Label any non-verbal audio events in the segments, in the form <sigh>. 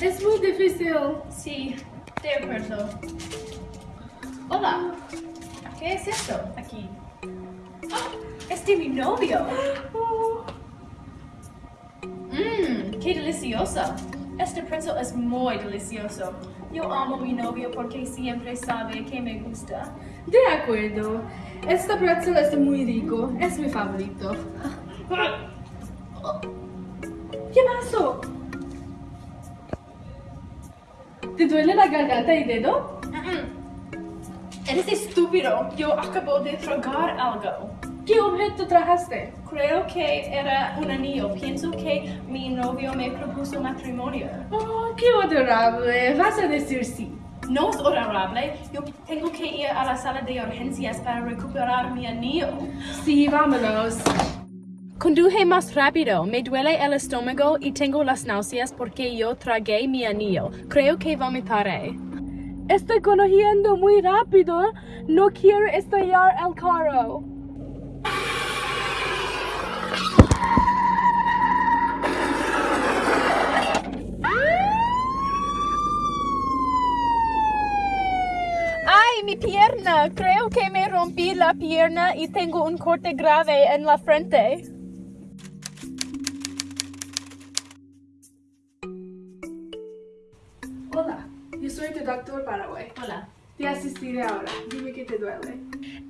Es muy difícil. Sí, de acuerdo. Hola. ¿Qué es esto aquí? ¡Ah! ¡Es de mi novio! Mmm, <gasps> qué delicioso. Este pretzel es muy delicioso. Yo amo a mi novio porque siempre sabe que me gusta. De acuerdo. Este pretzel es muy rico. Es mi favorito. ¿Qué pasó? ¿Te duele la garganta y dedo? Mm-mm. Eres estúpido. Yo acabo de tragar algo. ¿Qué objeto trajaste? Creo que era un anillo. Pienso que mi novio me propuso matrimonio. Oh, qué adorable. Vas a decir sí. No es adorable. Yo tengo que ir a la sala de urgencias para recuperar mi anillo. Sí, vámonos. Conduje más rápido. Me duele el estómago y tengo las náuseas porque yo tragué mi anillo. Creo que vomitaré. Estoy conduciendo muy rápido. No quiero estallar el carro. ¡Ay, mi pierna! Creo que me rompí la pierna y tengo un corte grave en la frente. Hola, yo soy tu doctor Paraguay. Hola. Te asistiré ahora. Dime qué te duele.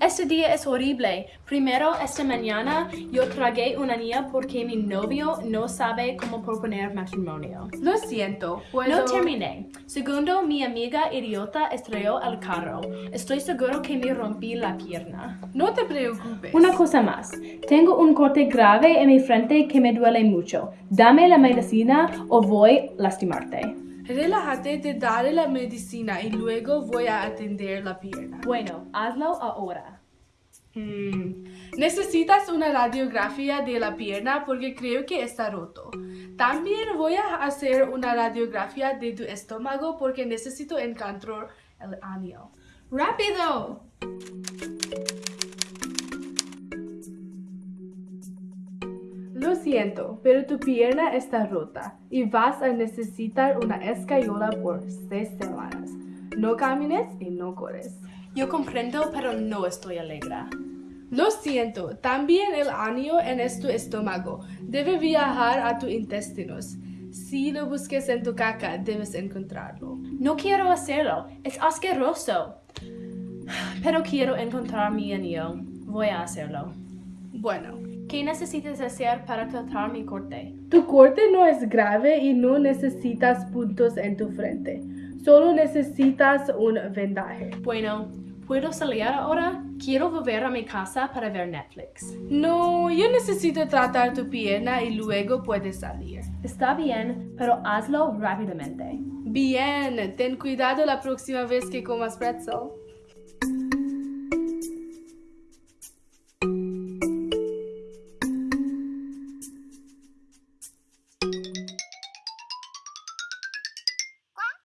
Este día es horrible. Primero, esta mañana, yo tragué una niña porque mi novio no sabe cómo proponer matrimonio. Lo siento. ¿puedo- No terminé. Segundo, mi amiga idiota estrelló el carro. Estoy seguro que me rompí la pierna. No te preocupes. Una cosa más. Tengo un corte grave en mi frente que me duele mucho. Dame la medicina o voy a lastimarte. Relájate, te daré la medicina y luego voy a atender la pierna. Bueno, hazlo ahora. Mm, Necesitas una radiografía de la pierna porque creo que está roto. También voy a hacer una radiografía de tu estómago porque necesito encontrar el anillo. ¡Rápido! Siento, pero tu pierna está rota y vas a necesitar una escayola por seis semanas. No camines y no corres. Yo comprendo, pero no estoy alegre. Lo siento, también el anillo en tu estómago debe viajar a tus intestinos. Si lo busques en tu caca, debes encontrarlo. No quiero hacerlo. Es asqueroso. Pero quiero encontrar mi anillo. Voy a hacerlo. Bueno, ¿Qué necesitas hacer para tratar mi corte? tu corte no es grave y no necesitas puntos en tu frente. Solo necesitas un vendaje. Bueno, ¿puedo salir ahora? Quiero volver a mi casa para ver Netflix. No, yo necesito tratar tu pierna y luego puedes salir. Está bien, pero hazlo rápidamente. Bien, ten cuidado la próxima vez que comas pretzel.